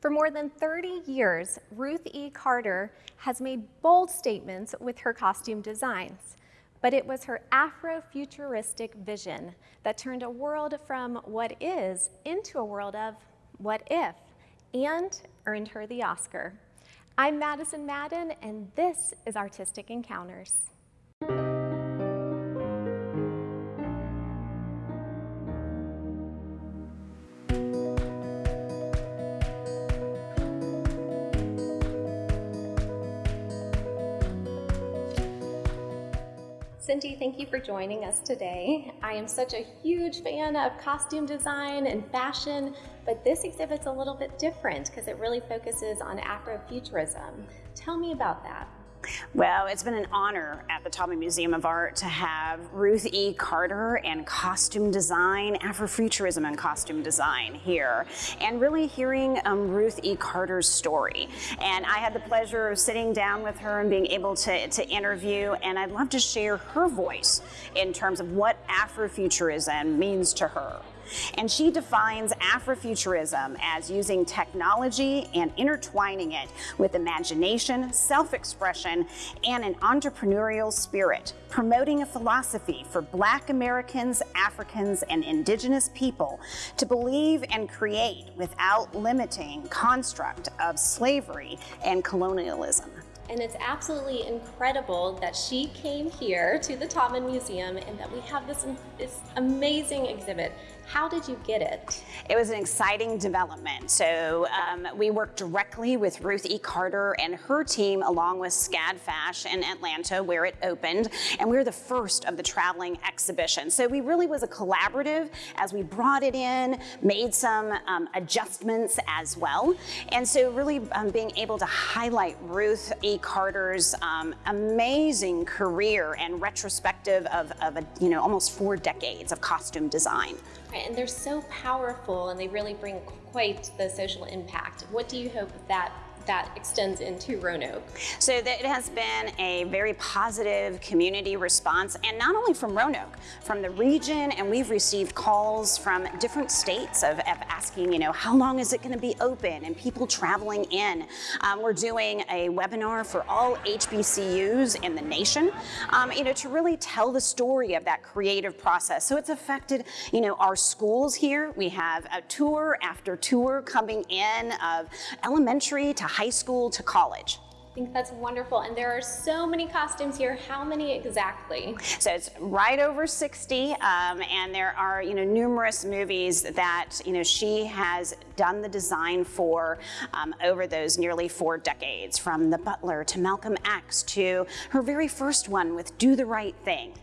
For more than 30 years, Ruth E. Carter has made bold statements with her costume designs. But it was her Afrofuturistic vision that turned a world from what is into a world of what if and earned her the Oscar. I'm Madison Madden, and this is Artistic Encounters. Cindy, thank you for joining us today. I am such a huge fan of costume design and fashion, but this exhibit's a little bit different because it really focuses on Afrofuturism. Tell me about that. Well, it's been an honor at the Taubman Museum of Art to have Ruth E. Carter and costume design, Afrofuturism and costume design here, and really hearing um, Ruth E. Carter's story. And I had the pleasure of sitting down with her and being able to, to interview, and I'd love to share her voice in terms of what Afrofuturism means to her. And she defines Afrofuturism as using technology and intertwining it with imagination, self-expression, and an entrepreneurial spirit, promoting a philosophy for Black Americans, Africans, and Indigenous people to believe and create without limiting construct of slavery and colonialism. And it's absolutely incredible that she came here to the Taubman Museum and that we have this, this amazing exhibit. How did you get it? It was an exciting development. So um, we worked directly with Ruth E. Carter and her team along with SCAD Fash in Atlanta where it opened. And we were the first of the traveling exhibition. So we really was a collaborative as we brought it in, made some um, adjustments as well. And so really um, being able to highlight Ruth E. Carter's um, amazing career and retrospective of, of a, you know, almost four decades of costume design. Right, and they're so powerful and they really bring quite the social impact. What do you hope that that extends into Roanoke? So it has been a very positive community response, and not only from Roanoke, from the region, and we've received calls from different states of, of asking, you know, how long is it going to be open, and people traveling in. Um, we're doing a webinar for all HBCUs in the nation, um, you know, to really tell the story of that creative process. So it's affected, you know, our schools here. We have a tour after tour coming in of elementary to high school to college. I think that's wonderful. And there are so many costumes here. How many exactly? So it's right over 60. Um, and there are, you know, numerous movies that, you know, she has done the design for um, over those nearly four decades, from The Butler to Malcolm X to her very first one with Do the Right Thing.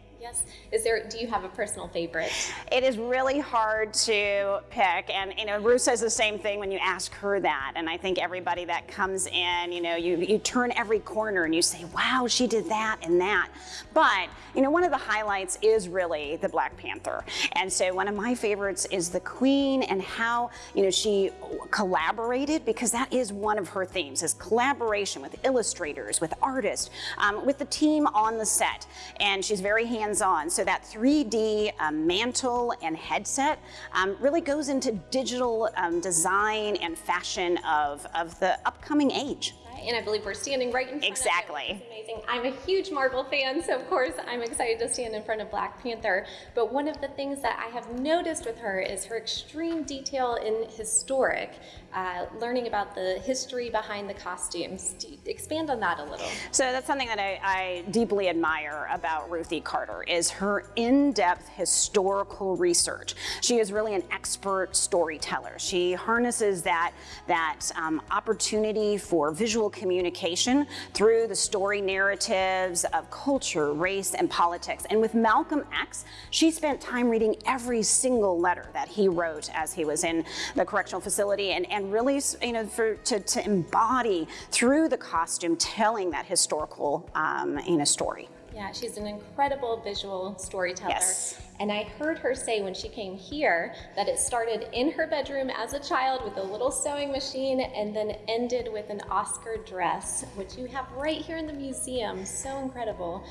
Is there, do you have a personal favorite? It is really hard to pick. And, you know, Ruth says the same thing when you ask her that. And I think everybody that comes in, you know, you, you turn every corner and you say, wow, she did that and that. But, you know, one of the highlights is really the Black Panther. And so one of my favorites is the Queen and how, you know, she collaborated because that is one of her themes is collaboration with illustrators, with artists, um, with the team on the set. And she's very hands hands-on. So that 3D um, mantle and headset um, really goes into digital um, design and fashion of, of the upcoming age and I believe we're standing right in front exactly. of it. amazing. I'm a huge Marvel fan, so of course I'm excited to stand in front of Black Panther. But one of the things that I have noticed with her is her extreme detail in historic, uh, learning about the history behind the costumes. expand on that a little. So that's something that I, I deeply admire about Ruthie Carter is her in-depth historical research. She is really an expert storyteller. She harnesses that, that um, opportunity for visual communication through the story narratives of culture, race, and politics. And with Malcolm X, she spent time reading every single letter that he wrote as he was in the correctional facility and, and really, you know, for, to, to embody through the costume telling that historical, um, know, story. Yeah, she's an incredible visual storyteller. Yes. And I heard her say when she came here that it started in her bedroom as a child with a little sewing machine and then ended with an Oscar dress, which you have right here in the museum. So incredible.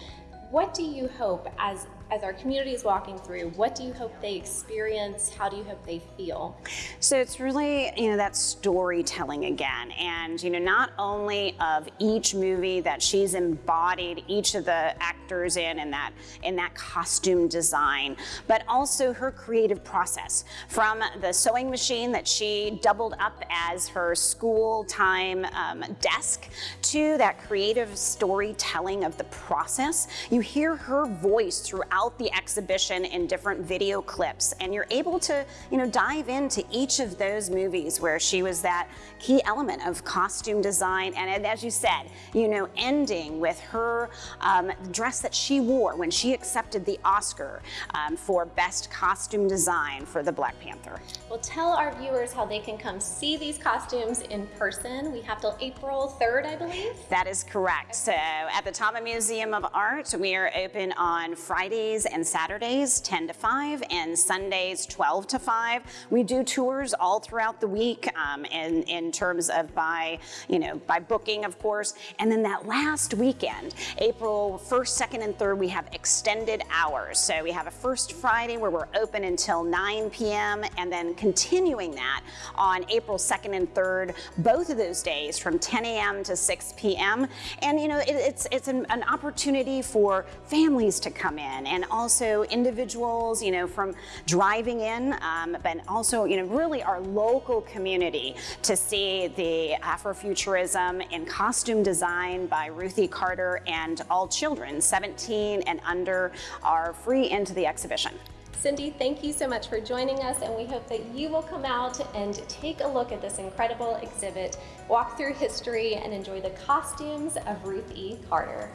What do you hope as as our community is walking through, what do you hope they experience? How do you hope they feel? So it's really, you know, that storytelling again. And, you know, not only of each movie that she's embodied each of the actors in in that in that costume design, but also her creative process from the sewing machine that she doubled up as her school time um, desk to that creative storytelling of the process. You hear her voice throughout the exhibition in different video clips, and you're able to, you know, dive into each of those movies where she was that key element of costume design. And as you said, you know, ending with her um, dress that she wore when she accepted the Oscar um, for Best Costume Design for the Black Panther. Well, tell our viewers how they can come see these costumes in person. We have till April 3rd, I believe. That is correct. So at the Taubman Museum of Art, we are open on Fridays and Saturdays, 10 to 5, and Sundays, 12 to 5. We do tours all throughout the week um, in, in terms of by, you know, by booking, of course. And then that last weekend, April 1st, 2nd, and 3rd, we have extended hours. So we have a first Friday where we're open until 9 p.m. and then continuing that on April 2nd and 3rd, both of those days from 10 a.m. to 6 p.m. And you know, it, it's it's an, an opportunity for families to come in and also individuals, you know, from driving in, um, but also you know, really our local community to see the Afrofuturism in costume design by Ruthie Carter and all children, 17 and under, are free into the exhibition. Cindy, thank you so much for joining us, and we hope that you will come out and take a look at this incredible exhibit, walk through history, and enjoy the costumes of Ruth E. Carter.